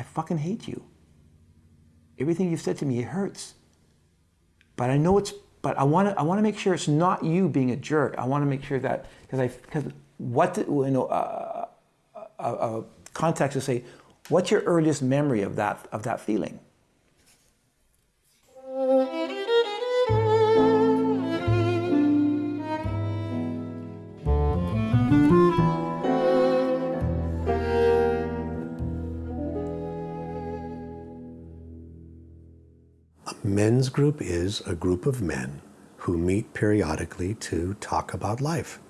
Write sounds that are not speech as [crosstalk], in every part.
I fucking hate you. Everything you've said to me, it hurts. But I know it's, but I want to, I want to make sure it's not you being a jerk. I want to make sure that, because I, because what, the, you know, uh, a, a context to say, what's your earliest memory of that, of that feeling? Men's group is a group of men who meet periodically to talk about life,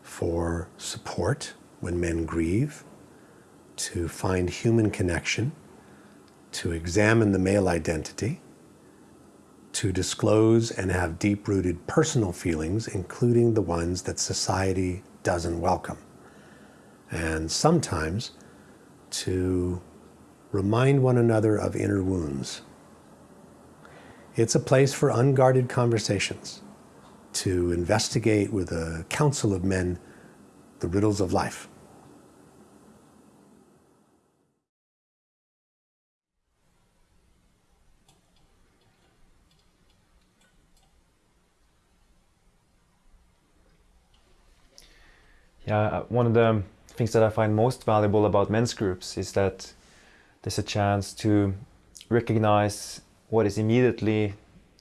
for support when men grieve, to find human connection, to examine the male identity, to disclose and have deep-rooted personal feelings, including the ones that society doesn't welcome. And sometimes to remind one another of inner wounds it's a place for unguarded conversations, to investigate with a council of men the riddles of life. Yeah, uh, one of the things that I find most valuable about men's groups is that there's a chance to recognize what is immediately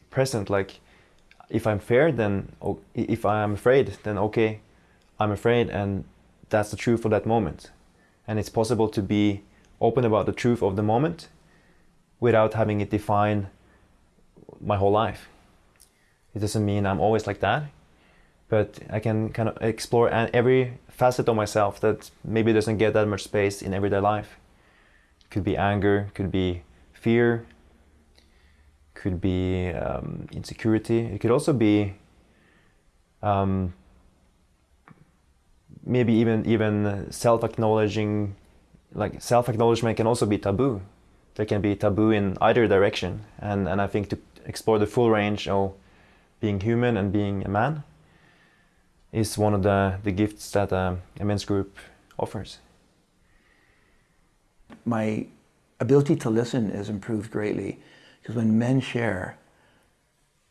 present like if I'm fair then if I'm afraid then okay I'm afraid and that's the truth for that moment and it's possible to be open about the truth of the moment without having it define my whole life it doesn't mean I'm always like that but I can kind of explore every facet of myself that maybe doesn't get that much space in everyday life. Could be anger, could be fear, could be um, insecurity. It could also be um, maybe even even self-acknowledging, like self-acknowledgement can also be taboo. There can be taboo in either direction, and and I think to explore the full range of being human and being a man is one of the the gifts that um, a men's group offers. My ability to listen has improved greatly. Because when men share,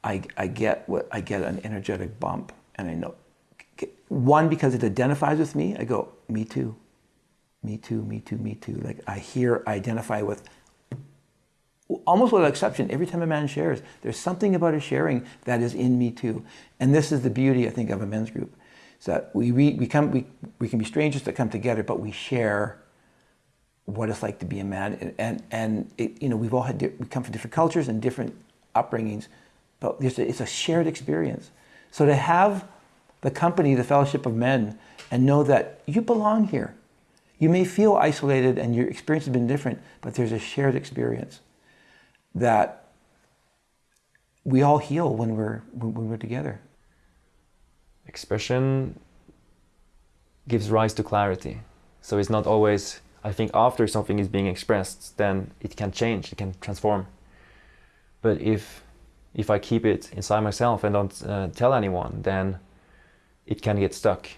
I, I get what I get an energetic bump, and I know one because it identifies with me. I go, me too, me too, me too, me too. Like I hear, I identify with almost without exception, every time a man shares, there's something about his sharing that is in me too. And this is the beauty, I think, of a men's group. Is that we, we, we, come, we, we can be strangers that come together, but we share what it's like to be a man. And, and, and it, you know, we've all had, we come from different cultures and different upbringings, but a, it's a shared experience. So to have the company, the fellowship of men, and know that you belong here. You may feel isolated and your experience has been different, but there's a shared experience that we all heal when we're, when we're together. Expression gives rise to clarity. So it's not always I think after something is being expressed, then it can change, it can transform. But if if I keep it inside myself and don't uh, tell anyone, then it can get stuck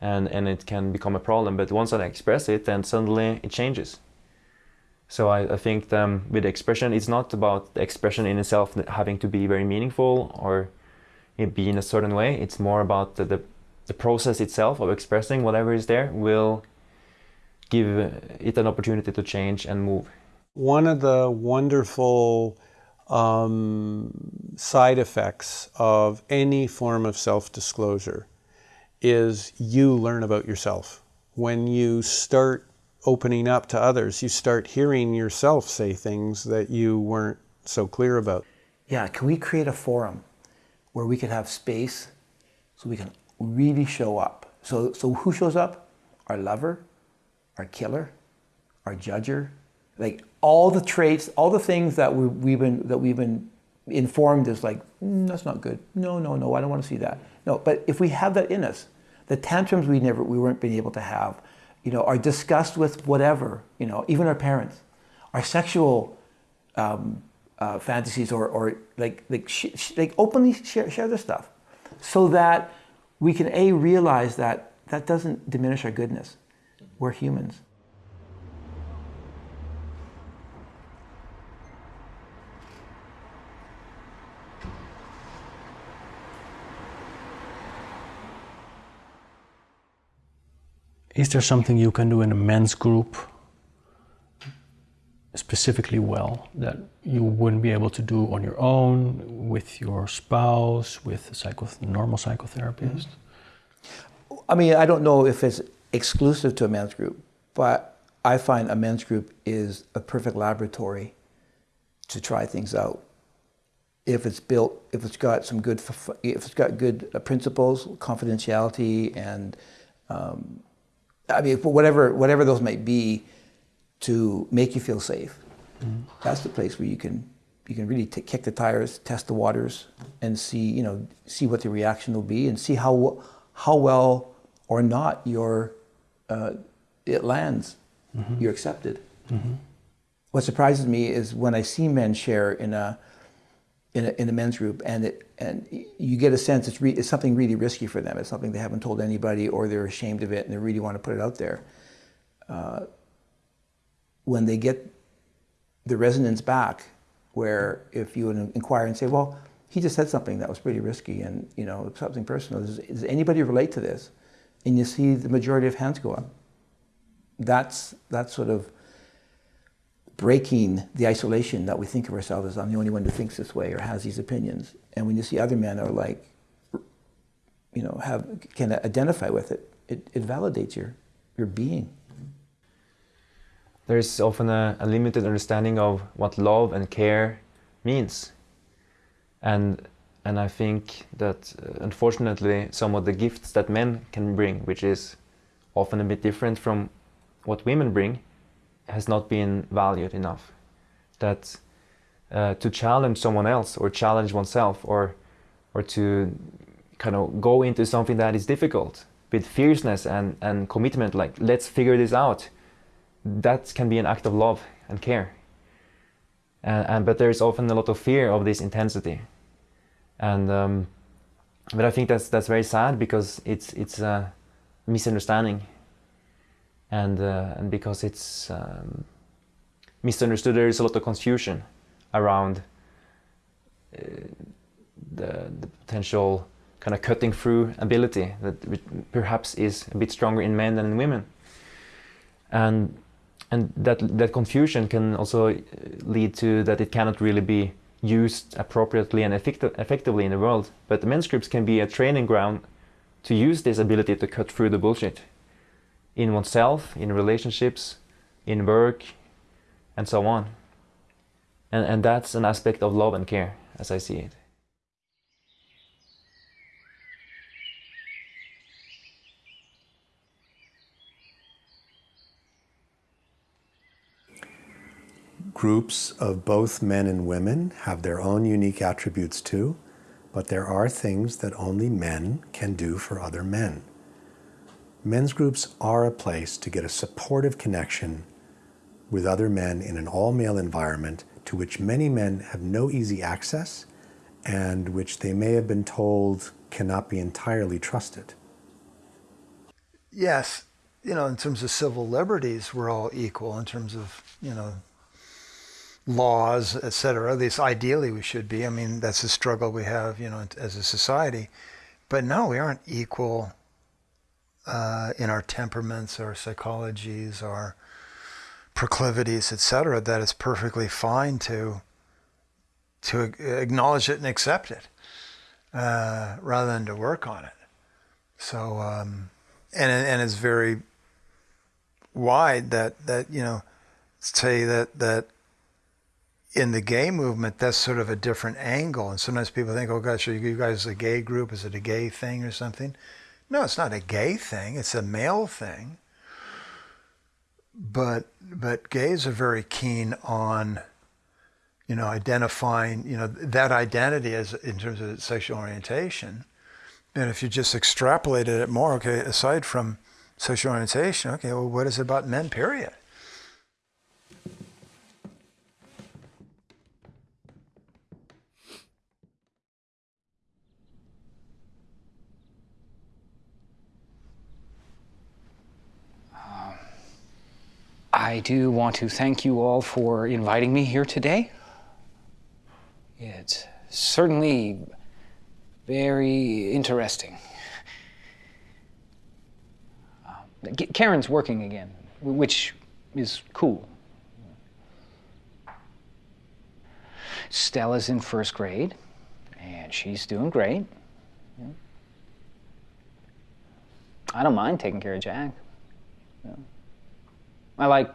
and, and it can become a problem. But once I express it, then suddenly it changes. So I, I think um, with expression, it's not about the expression in itself having to be very meaningful or be in a certain way. It's more about the, the, the process itself of expressing whatever is there will give it an opportunity to change and move. One of the wonderful um, side effects of any form of self-disclosure is you learn about yourself. When you start opening up to others, you start hearing yourself say things that you weren't so clear about. Yeah, can we create a forum where we could have space so we can really show up? So, so who shows up? Our lover, our killer, our judger, like all the traits, all the things that we, we've been that we've been informed is like mm, that's not good. No, no, no, I don't want to see that. No, but if we have that in us, the tantrums we never we weren't being able to have, you know, our disgust with whatever, you know, even our parents, our sexual um, uh, fantasies or, or like like like openly share share this stuff, so that we can a realize that that doesn't diminish our goodness we're humans. Is there something you can do in a men's group specifically well that you wouldn't be able to do on your own with your spouse with a normal psychotherapist i mean i don't know if it's exclusive to a men's group, but I find a men's group is a perfect laboratory to try things out. If it's built, if it's got some good, if it's got good uh, principles, confidentiality, and um, I mean, whatever whatever those might be, to make you feel safe. That's the place where you can you can really t- kick the tires, test the waters, and see you know see what the reaction will be, and see how how well or not your uh, it lands. You're accepted. What surprises me is when I see men share in a in a, in a men's group, and it and you get a sense it's, re, it's something really risky for them. It's something they haven't told anybody, or they're ashamed of it, and they really want to put it out there. Uh, when they get the resonance back, where if you would inquire and say, "Well, he just said something that was pretty risky, and you know something personal. Does, does anybody relate to this?" And you see the majority of hands go up. That's that's sort of breaking the isolation that we think of ourselves as I'm the only one who thinks this way or has these opinions. And when you see other men are like, you know, have can identify with it, it, it validates your your being. There's often a, a limited understanding of what love and care means. And and I think that uh, unfortunately some of the gifts that men can bring, which is often a bit different from what women bring, has not been valued enough. That uh, to challenge someone else or challenge oneself or or to kind of go into something that is difficult with fierceness and, and commitment, like let's figure this out, that can be an act of love and care. And, and but there is often a lot of fear of this intensity and um, but I think that's that's very sad because it's it's a misunderstanding, and uh, and because it's um, misunderstood, there is a lot of confusion around uh, the the potential kind of cutting through ability that perhaps is a bit stronger in men than in women, and and that that confusion can also lead to that it cannot really be used appropriately and effecti- effectively in the world. But the men's groups can be a training ground to use this ability to cut through the bullshit in oneself, in relationships, in work, and so on. And, and that's an aspect of love and care, as I see it. Groups of both men and women have their own unique attributes too, but there are things that only men can do for other men. Men's groups are a place to get a supportive connection with other men in an all male environment to which many men have no easy access and which they may have been told cannot be entirely trusted. Yes, you know, in terms of civil liberties, we're all equal in terms of, you know, laws, et cetera. At least ideally we should be. I mean, that's a struggle we have, you know, as a society. But no, we aren't equal uh, in our temperaments, our psychologies, our proclivities, et cetera. That it's perfectly fine to to acknowledge it and accept it, uh, rather than to work on it. So, um, and and it's very wide that that you know say that that in the gay movement, that's sort of a different angle. And sometimes people think, oh gosh, are you guys a gay group? Is it a gay thing or something? No, it's not a gay thing. It's a male thing. But but gays are very keen on, you know, identifying, you know, that identity as in terms of sexual orientation. And if you just extrapolated it more, okay, aside from sexual orientation, okay, well, what is it about men, period? I do want to thank you all for inviting me here today. It's certainly very interesting. Um, Karen's working again, which is cool. Stella's in first grade, and she's doing great. I don't mind taking care of Jack. I like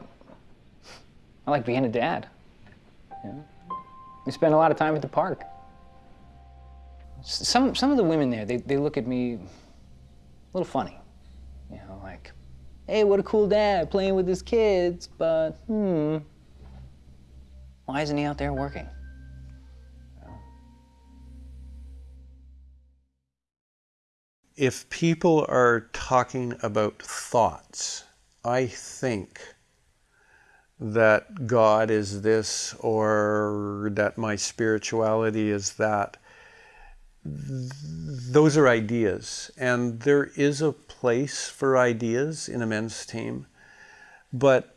I like being a dad. We spend a lot of time at the park. Some some of the women there, they, they look at me a little funny. You know, like, hey, what a cool dad playing with his kids, but hmm, why isn't he out there working? if people are talking about thoughts, I think that God is this or that my spirituality is that. Th- Those are ideas, and there is a place for ideas in a men's team, but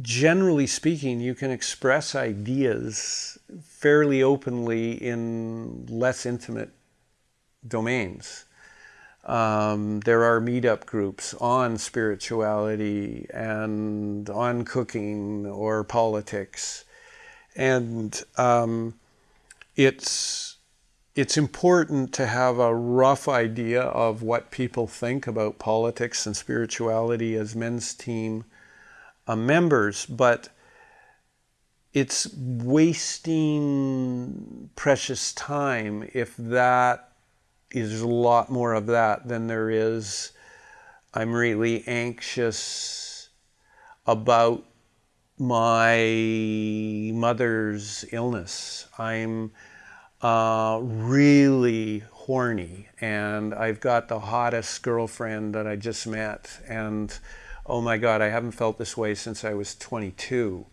generally speaking, you can express ideas fairly openly in less intimate domains. Um, there are meetup groups on spirituality and on cooking or politics, and um, it's it's important to have a rough idea of what people think about politics and spirituality as men's team uh, members, but it's wasting precious time if that is a lot more of that than there is I'm really anxious about my mother's illness. I'm uh, really horny and I've got the hottest girlfriend that I just met and oh my god I haven't felt this way since I was 22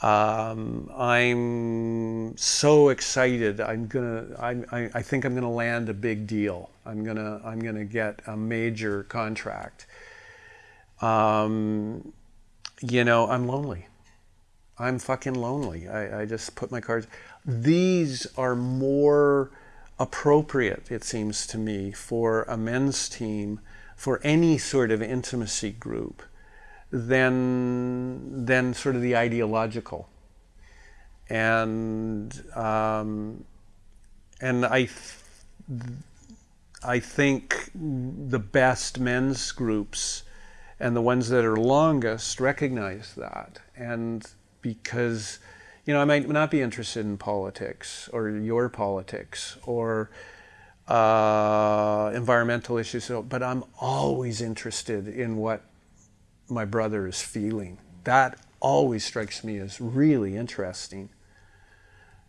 um, I'm so excited. I'm gonna I, I, I think I'm gonna land a big deal. I'm gonna I'm gonna get a major contract. Um, you know I'm lonely. I'm fucking lonely. I, I just put my cards these are more appropriate, it seems to me, for a men's team, for any sort of intimacy group, than, than sort of the ideological. And, um, and I, I think the best men's groups and the ones that are longest recognize that. And because you know, I might not be interested in politics or your politics or uh, environmental issues, but I'm always interested in what my brother is feeling. That always strikes me as really interesting.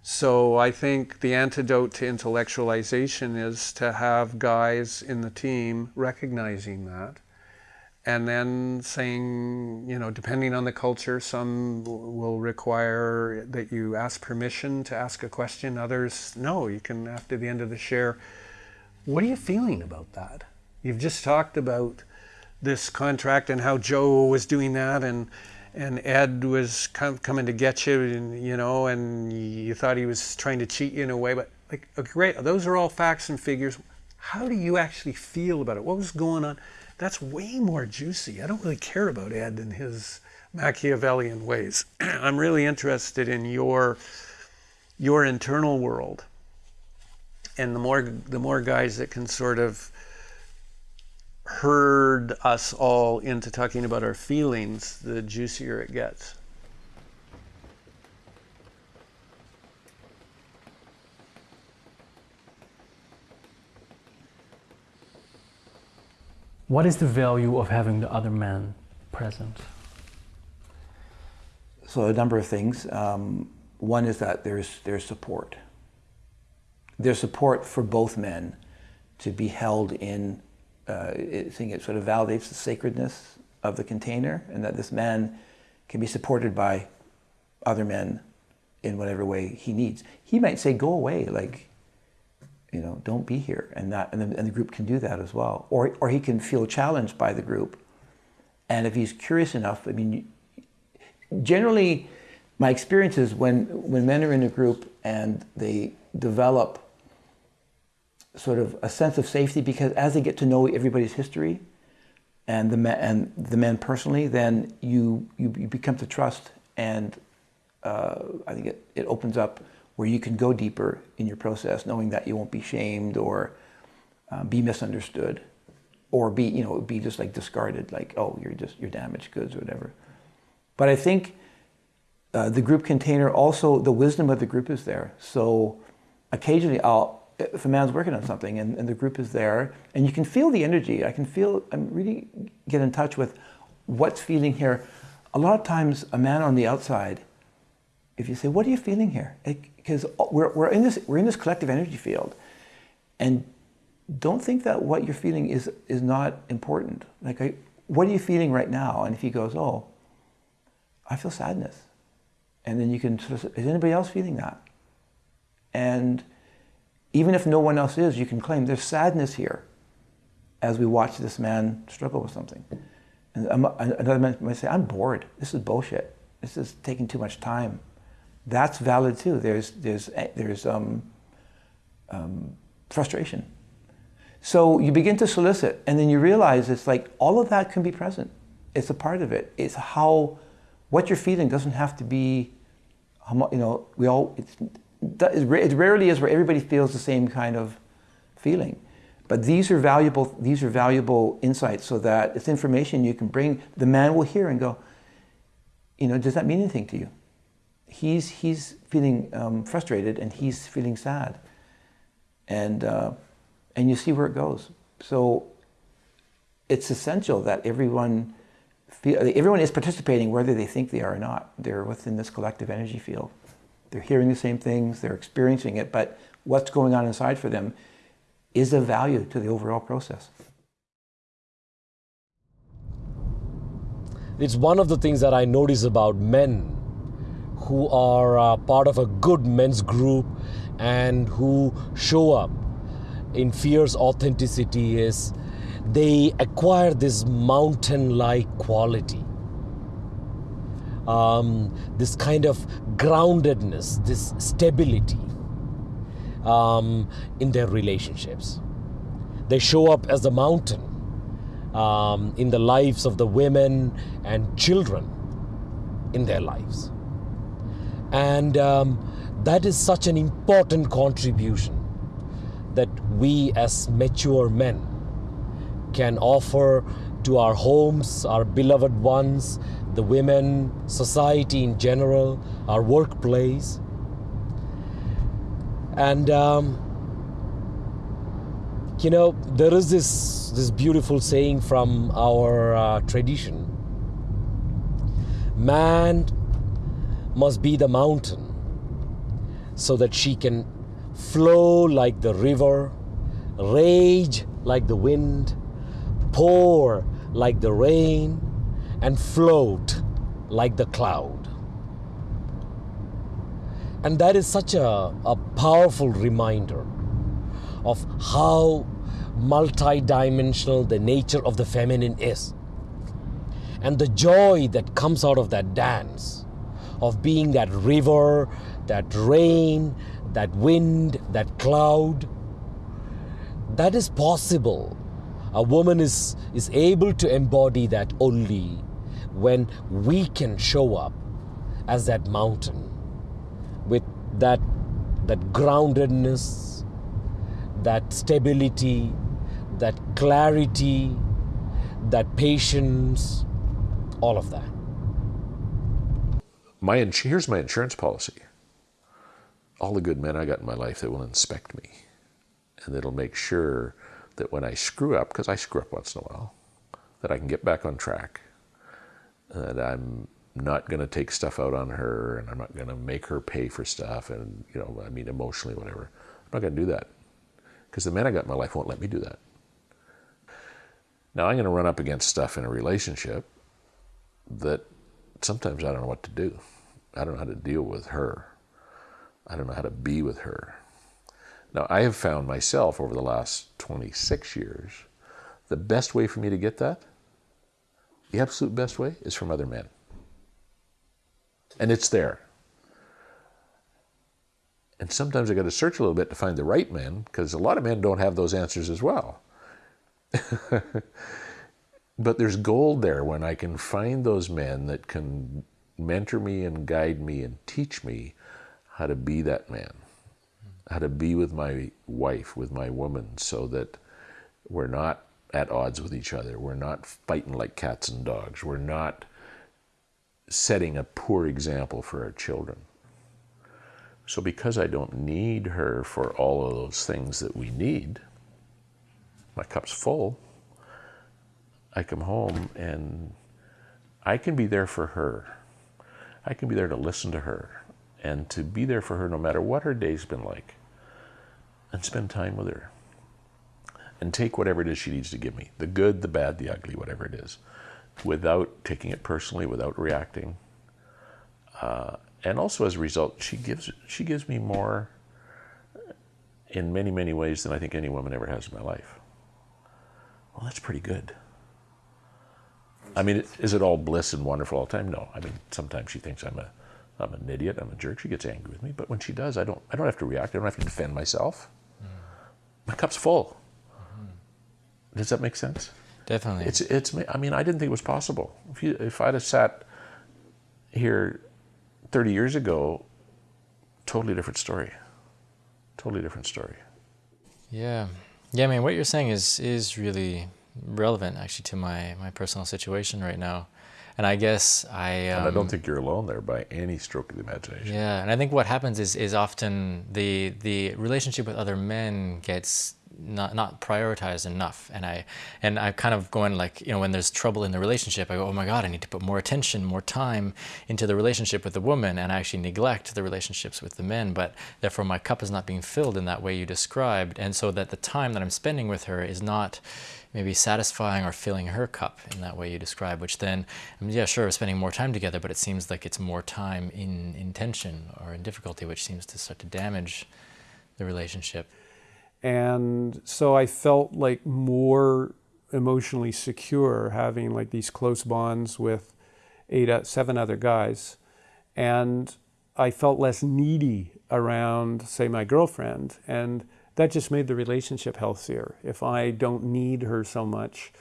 So I think the antidote to intellectualization is to have guys in the team recognizing that and then saying, you know, depending on the culture, some will require that you ask permission to ask a question. Others, no, you can, after the end of the share, what are you feeling about that? You've just talked about this contract and how Joe was doing that and and Ed was com- coming to get you and you know and you thought he was trying to cheat you in a way but like great those are all facts and figures how do you actually feel about it what was going on that's way more juicy. I don't really care about Ed and his Machiavellian ways. [clears throat] I'm really interested in your your internal world. And the more the more guys that can sort of herd us all into talking about our feelings, the juicier it gets. What is the value of having the other man present? So a number of things. Um, one is that there's there's support. There's support for both men to be held in. Uh, I think it sort of validates the sacredness of the container, and that this man can be supported by other men in whatever way he needs. He might say, "Go away," like you know, don't be here, and that, and the, and the group can do that as well. Or, or he can feel challenged by the group, and if he's curious enough, I mean, generally, my experience is when when men are in a group and they develop sort of a sense of safety because as they get to know everybody's history, and the men, and the men personally, then you you, you become to trust, and uh, I think it, it opens up where you can go deeper in your process, knowing that you won't be shamed or uh, be misunderstood, or be you know be just like discarded, like oh you're just you're damaged goods or whatever. But I think uh, the group container also the wisdom of the group is there. So occasionally I'll if a man's working on something and, and the group is there and you can feel the energy i can feel i'm really get in touch with what's feeling here. A lot of times a man on the outside if you say what are you feeling here? Because we're, we're in this we're in this collective energy field. And don't think that what you're feeling is is not important. Like I, what are you feeling right now? And if he goes oh i feel sadness. And then you can sort of, is anybody else feeling that? And even if no one else is, you can claim there's sadness here as we watch this man struggle with something. And another man might say, I'm bored. This is bullshit. This is taking too much time. That's valid too. There's, there's, there's um, um, frustration. So you begin to solicit, and then you realize it's like all of that can be present. It's a part of it. It's how, what you're feeling doesn't have to be, you know, we all, it's, it rarely is where everybody feels the same kind of feeling. But these are valuable, these are valuable insights so that it's information you can bring, the man will hear and go, you know, does that mean anything to you? He's, he's feeling um, frustrated and he's feeling sad. And, uh, and you see where it goes. So it's essential that everyone, feel, everyone is participating whether they think they are or not. They're within this collective energy field. They're hearing the same things, they're experiencing it, but what's going on inside for them is of value to the overall process. It's one of the things that I notice about men who are uh, part of a good men's group and who show up in fierce authenticity is they acquire this mountain like quality um, this kind of groundedness, this stability um, in their relationships. They show up as a mountain um, in the lives of the women and children in their lives. And um, that is such an important contribution that we as mature men can offer to our homes, our beloved ones, the women, society in general, our workplace. And um, you know, there is this this beautiful saying from our uh, tradition: "Man must be the mountain, so that she can flow like the river, rage like the wind, pour like the rain." And float like the cloud. And that is such a, a powerful reminder of how multidimensional the nature of the feminine is. And the joy that comes out of that dance, of being that river, that rain, that wind, that cloud, that is possible. A woman is, is able to embody that only when we can show up as that mountain with that, that groundedness, that stability, that clarity, that patience, all of that. My here's my insurance policy. All the good men I got in my life that will inspect me, and that'll make sure that when I screw up, because I screw up once in a while, that I can get back on track that I'm not going to take stuff out on her and I'm not going to make her pay for stuff and, you know, I mean, emotionally, whatever. I'm not going to do that because the man I got in my life won't let me do that. Now I'm going to run up against stuff in a relationship that sometimes I don't know what to do. I don't know how to deal with her. I don't know how to be with her. Now, I have found myself over the last 26 years, the best way for me to get that the absolute best way is from other men. And it's there. And sometimes I got to search a little bit to find the right men because a lot of men don't have those answers as well. [laughs] but there's gold there when I can find those men that can mentor me and guide me and teach me how to be that man, how to be with my wife, with my woman, so that we're not at odds with each other. We're not fighting like cats and dogs. We're not setting a poor example for our children. So, because I don't need her for all of those things that we need, my cup's full. I come home and I can be there for her. I can be there to listen to her and to be there for her no matter what her day's been like and spend time with her and take whatever it is she needs to give me the good, the bad, the ugly, whatever it is without taking it personally, without reacting. Uh, and also as a result, she gives, she gives me more in many, many ways than I think any woman ever has in my life. Well, that's pretty good. I mean, is it all bliss and wonderful all the time? No. I mean, sometimes she thinks I'm a, I'm an idiot. I'm a jerk. She gets angry with me. But when she does, I don't, I don't have to react. I don't have to defend myself. Mm. My cup's full. Does that make sense? Definitely. It's, it's, I mean, I didn't think it was possible. If, you, if I'd have sat here 30 years ago, totally different story. Totally different story. Yeah. Yeah, I mean, what you're saying is, is really relevant actually to my, my personal situation right now. And I guess I... Um, and I don't um, think you're alone there by any stroke of the imagination. Yeah, and I think what happens is, is often the, the relationship with other men gets not not prioritized enough. And i and i kind of going like you know when there's trouble in the relationship i go oh my god i need to put more attention more time into the relationship with the woman and i actually neglect the relationships with the men but therefore my cup is not being filled in that way you described. And so that the time that i'm spending with her is not maybe satisfying or filling her cup in that way you describe which then I mean, yeah sure spending more time together but it seems like it's more time in in tension or in difficulty which seems to start to damage the relationship and so I felt like more emotionally secure having like these close bonds with eight, uh, seven other guys. And I felt less needy around, say, my girlfriend. And that just made the relationship healthier. If I don't need her so much,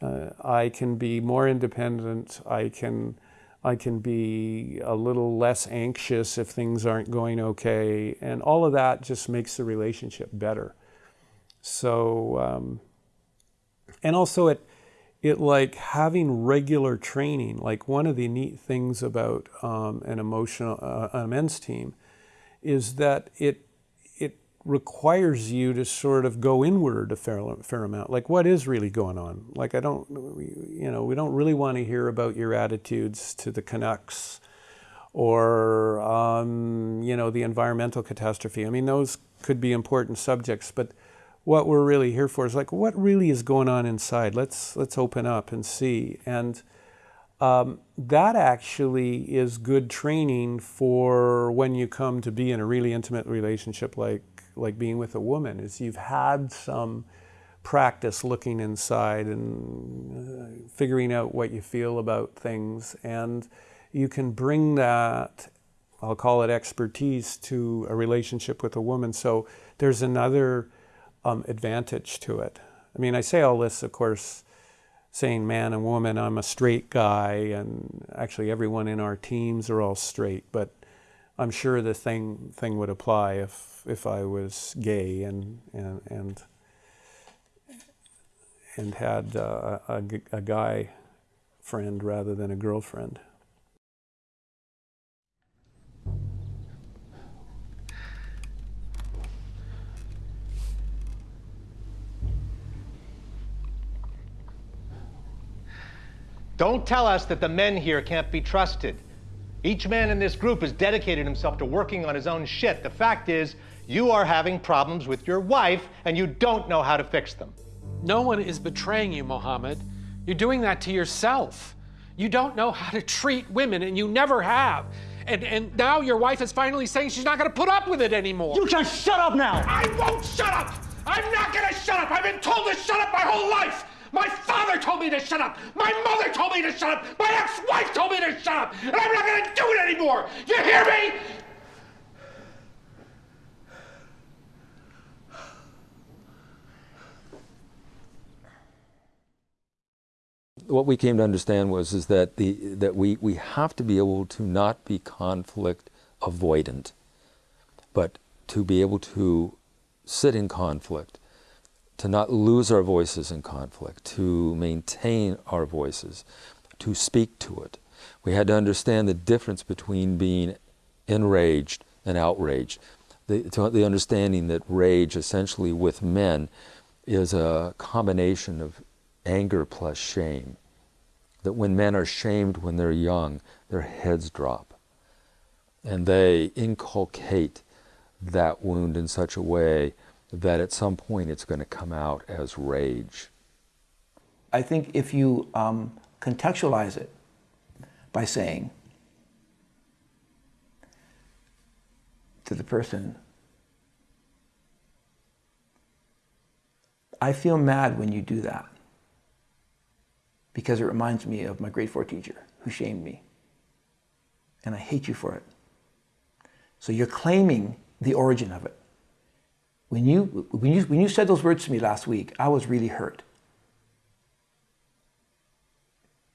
uh, I can be more independent. I can, I can be a little less anxious if things aren't going okay. And all of that just makes the relationship better. So, um, and also it, it like having regular training, like one of the neat things about um, an emotional, uh, a men's team is that it requires you to sort of go inward a fair, fair amount. Like what is really going on? Like I don't, you know, we don't really want to hear about your attitudes to the Canucks or, um, you know, the environmental catastrophe. I mean, those could be important subjects, but what we're really here for is like what really is going on inside. Let's let's open up and see. And um, that actually is good training for when you come to be in a really intimate relationship like like being with a woman is you've had some practice looking inside and uh, figuring out what you feel about things and you can bring that I'll call it expertise to a relationship with a woman so there's another um, advantage to it. I mean, I say all this, of course, saying man and woman, I'm a straight guy, and actually everyone in our teams are all straight, but I'm sure the thing, thing would apply if, if I was gay and, and, and, and had uh, a, a guy friend rather than a girlfriend. Don't tell us that the men here can't be trusted. Each man in this group has dedicated himself to working on his own shit. The fact is, you are having problems with your wife and you don't know how to fix them. No one is betraying you, Mohammed. You're doing that to yourself. You don't know how to treat women and you never have. And, and now your wife is finally saying she's not going to put up with it anymore. You just shut up now. I won't shut up. I'm not going to shut up. I've been told to shut up my whole life. My father told me to shut up. My mother told me to shut up. My ex-wife told me to shut up. And I'm not going to do it anymore. You hear me? what we came to understand was is that the that we we have to be able to not be conflict avoidant, but to be able to sit in conflict, to not lose our voices in conflict, to maintain our voices, to speak to it. We had to understand the difference between being enraged and outraged. The, the understanding that rage, essentially with men, is a combination of anger plus shame. That when men are shamed when they're young, their heads drop. And they inculcate that wound in such a way that at some point it's going to come out as rage. I think if you um, contextualize it by saying to the person, I feel mad when you do that because it reminds me of my grade four teacher who shamed me. And I hate you for it. So you're claiming the origin of it. When you, when you, when you said those words to me last week, I was really hurt.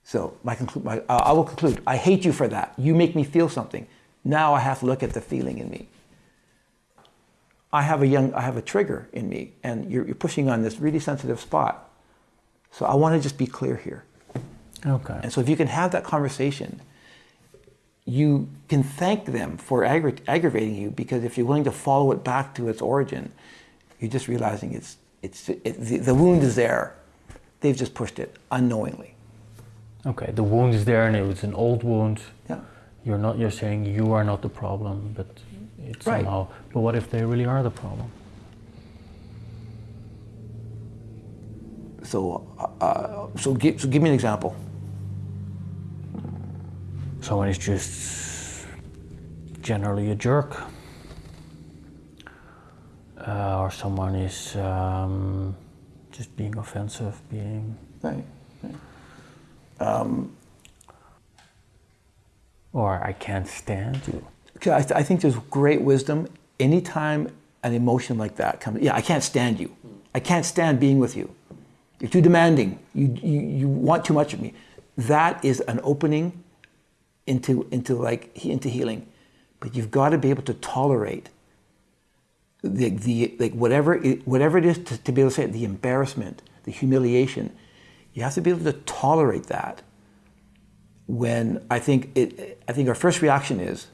So my, conclu- my, uh, I will conclude. I hate you for that. You make me feel something. Now I have to look at the feeling in me. I have a young, I have a trigger in me, and you're, you're pushing on this really sensitive spot. So I want to just be clear here. Okay. And so if you can have that conversation, you can thank them for aggra- aggravating you because if you're willing to follow it back to its origin, you're just realizing it's, it's, it, the, the wound is there. They've just pushed it unknowingly. Okay, the wound is there and it was an old wound. Yeah. You're not you're saying you are not the problem, but it's Right. somehow but what if they really are the problem? So, uh, so, give, so give me an example. Someone is just generally a jerk. Uh, or someone is um, just being offensive, being Right. right. Um, or I can't stand you. I, th- I think there's great wisdom anytime an emotion like that comes. Yeah, I can't stand you. I can't stand being with you. You're too demanding. You, you, you want too much of me. That is an opening into, into like into healing. But you've got to be able to tolerate the, the like whatever it, whatever it is to, to be able to say it, the embarrassment, the humiliation. You have to be able to tolerate that when I think it, I think our first reaction is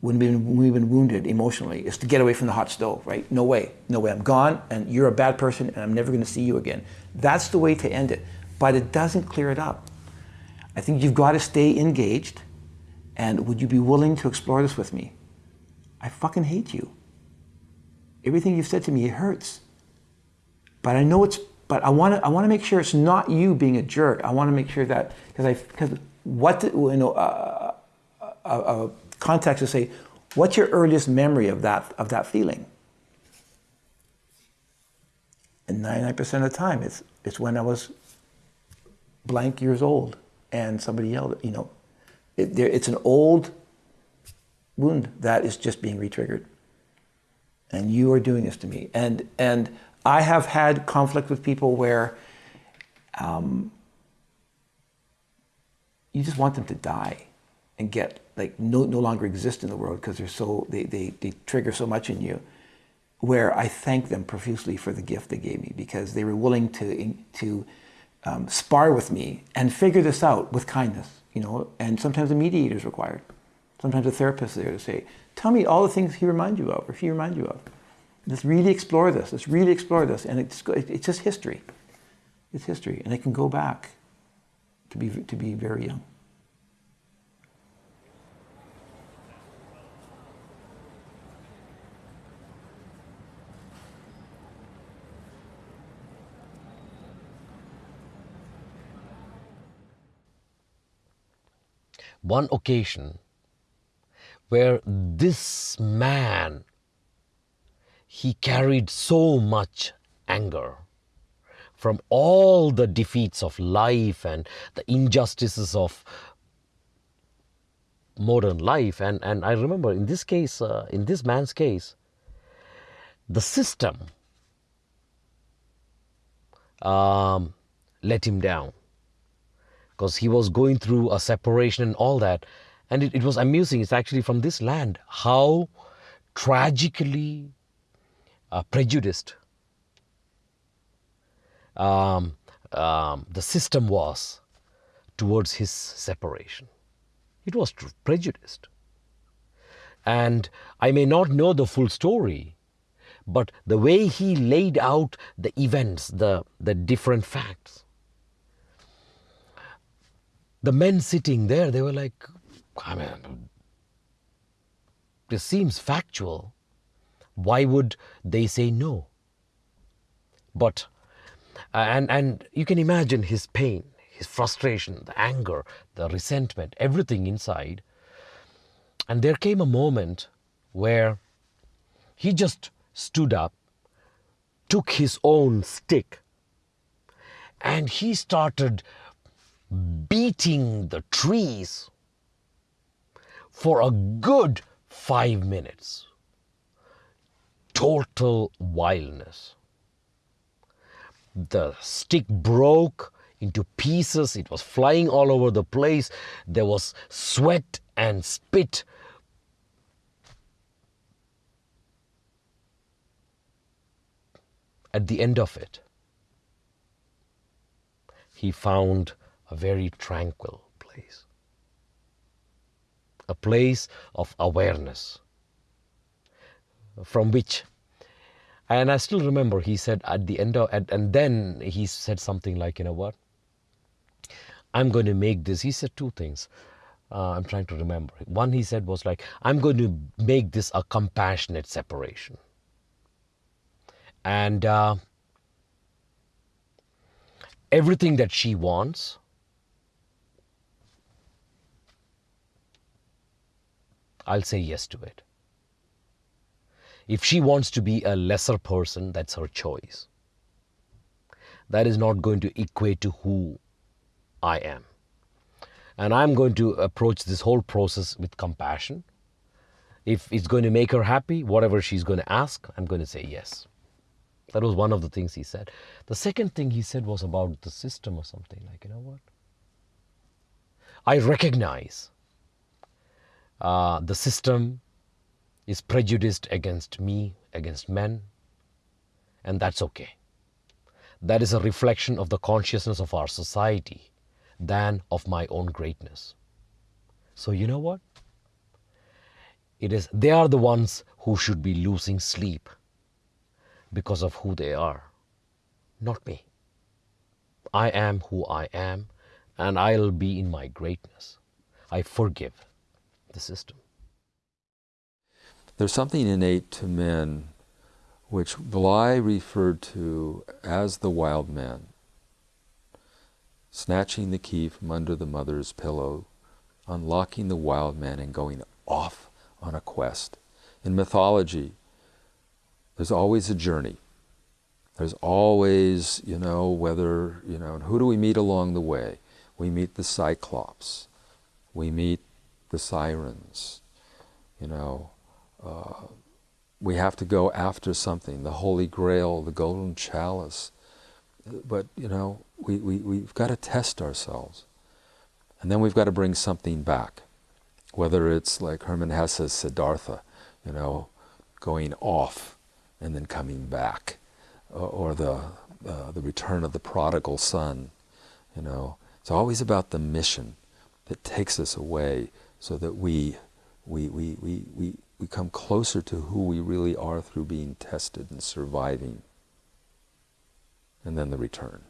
when we've, been, when we've been wounded emotionally is to get away from the hot stove, right? No way, no way. I'm gone, and you're a bad person, and I'm never going to see you again. That's the way to end it, but it doesn't clear it up. I think you've got to stay engaged, and would you be willing to explore this with me? I fucking hate you. Everything you've said to me, it hurts. But I know it's. But I want to. I want to make sure it's not you being a jerk. I want to make sure that because I because what you know uh, a, a context to say, what's your earliest memory of that of that feeling? And 99% of the time, it's it's when I was blank years old and somebody yelled. You know, it, there, it's an old wound that is just being retriggered. And you are doing this to me. And and I have had conflict with people where um, you just want them to die and get like no, no longer exist in the world because they're so they, they, they trigger so much in you where I thank them profusely for the gift they gave me because they were willing to to um, spar with me and figure this out with kindness, you know. And sometimes a mediator is required. Sometimes a therapist is there to say, "Tell me all the things he reminds you of, or she reminds you of. Let's really explore this. Let's really explore this." And it's it's just history. It's history, and it can go back to be to be very young. One occasion where this man he carried so much anger from all the defeats of life and the injustices of modern life. And, and i remember in this case uh, in this man's case the system um, let him down because he was going through a separation and all that. And it, it was amusing. It's actually from this land how tragically uh, prejudiced um, um, the system was towards his separation. It was prejudiced. And I may not know the full story, but the way he laid out the events, the, the different facts, the men sitting there, they were like, I mean, this seems factual. Why would they say no? But, uh, and, and you can imagine his pain, his frustration, the anger, the resentment, everything inside. And there came a moment where he just stood up, took his own stick, and he started Mm. beating the trees for a good five minutes. Total wildness. The stick broke into pieces. It was flying all over the place. There was sweat and spit. At the end of it, he found a very tranquil place, a place of awareness from which and I still remember he said at the end of, and then he said something like, you know what? I'm going to make this. He said two things. Uh, I'm trying to remember. One he said was like, I'm going to make this a compassionate separation. And uh, everything that she wants, I'll say yes to it. If she wants to be a lesser person, that's her choice. That is not going to equate to who I am. And I'm going to approach this whole process with compassion. If it's going to make her happy, whatever she's going to ask, I'm going to say yes. That was one of the things he said. The second thing he said was about the system or something like, you know what? I recognize uh, the system is prejudiced against me, against men, and that's okay. That is a reflection of the consciousness of our society than of my own greatness. So you know what? It is they are the ones who should be losing sleep because of who they are, not me. I am who I am, and I'll be in my greatness. I forgive the system. There's something innate to men which Bly referred to as the wild man, snatching the key from under the mother's pillow, unlocking the wild man and going off on a quest. In mythology, there's always a journey. There's always, you know, whether, you know, who do we meet along the way? We meet the Cyclops. We meet the Sirens. You know, uh, we have to go after something, the Holy Grail, the Golden Chalice. But, you know, we, we, we've got to test ourselves. And then we've got to bring something back, whether it's like Hermann Hesse's Siddhartha, you know, going off and then coming back, or the, uh, the return of the prodigal son, you know. It's always about the mission that takes us away so that we, we, we, we, we, we come closer to who we really are through being tested and surviving. And then the return.